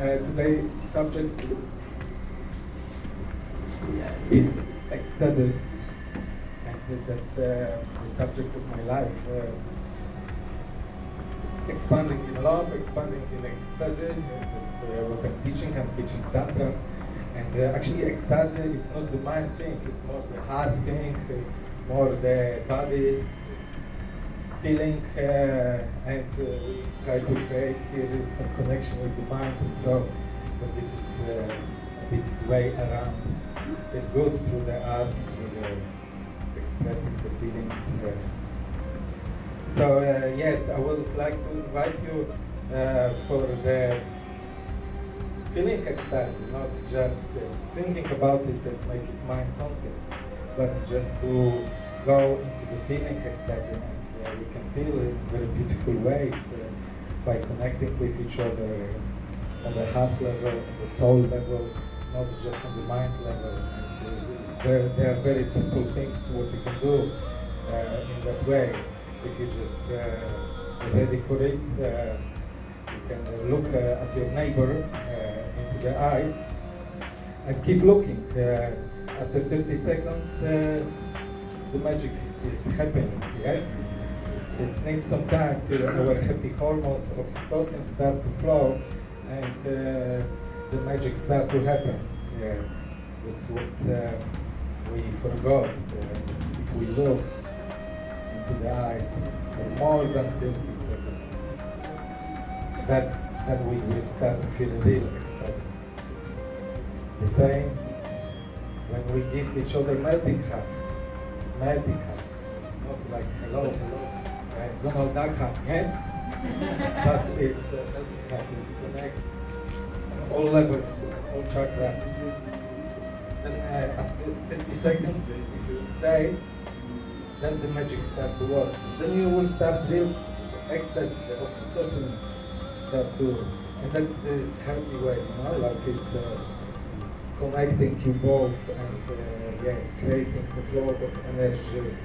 uh, today subject is ecstasy, and that's uh, the subject of my life. Uh, expanding in love, expanding in ecstasy. That's uh, what I'm teaching. I'm teaching tantra, and uh, actually ecstasy is not the mind thing. It's more the heart thing, more the body feeling, uh, and uh, we try to create here some connection with the mind. And so, but this is uh, a bit way around. It's good through the art, through the expressing the feelings. Uh, so uh, yes, I would like to invite you uh, for the feeling ecstasy, not just uh, thinking about it and make it mind concept, but just to go into the feeling ecstasy uh, we can feel it in very beautiful ways uh, by connecting with each other on the heart level, on the soul level, not just on the mind level. Uh, they are very simple things what you can do uh, in that way. If you just uh, ready for it, uh, you can uh, look uh, at your neighbor uh, into the eyes and keep looking. After 30 seconds, the magic is happening, yes? It needs some time till our happy hormones, oxytocin start to flow and uh, the magic start to happen. Yeah. That's what uh, we forgot. Uh, if we look into the eyes for more than 30 seconds, that's then we will start to feel real ecstasy. The same when we give each other melting hug. Melting hug. It's not like hello, hello, right? Donald Duck hug, yes? but it's a to connect all levels, all chakras. Then uh, after 30 seconds, if you stay, then the magic start to work. Then you will start real ecstasy, the oxytocin start to, and that's the healthy way, you know, like it's uh, connecting you both and uh, yes, creating the flow of energy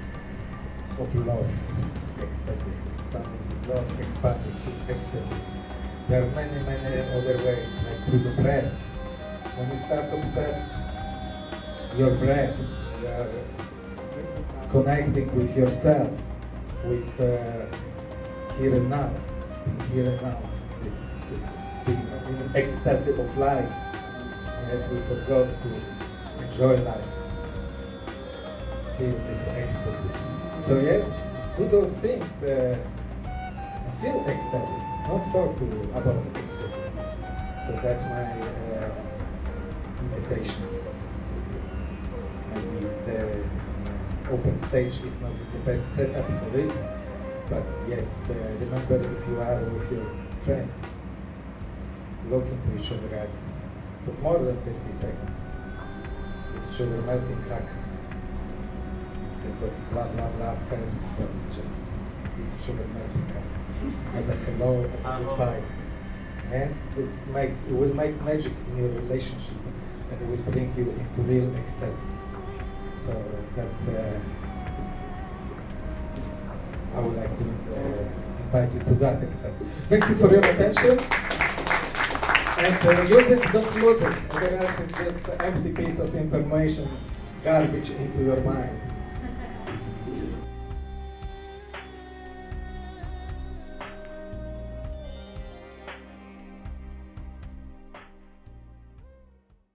of love, ecstasy, expanding love, expanding ecstasy. There are many, many other ways, like through the breath. When you start to observe your breath, you are connecting with yourself, with uh, here and now, here and now. This is the ecstasy of life. Yes, we forgot to enjoy life. Feel this ecstasy. So yes, do those things. Uh, feel ecstasy, not talk to you about ecstasy. So that's my uh, invitation. Maybe the uh, open stage is not the best setup for it, but yes, uh, remember if you are with your friend, look into each other as for more than 30 seconds. Each other melting hug. Of blah blah blah first, but just other melting hug. As a hello, as a goodbye. Yes, it's make, it will make magic in your relationship and it will bring you into real ecstasy. So that's, uh, I would like to uh, invite you to that ecstasy. Thank you for your attention. And uh, use it, don't lose it. Otherwise it's just an empty piece of information, garbage into your mind.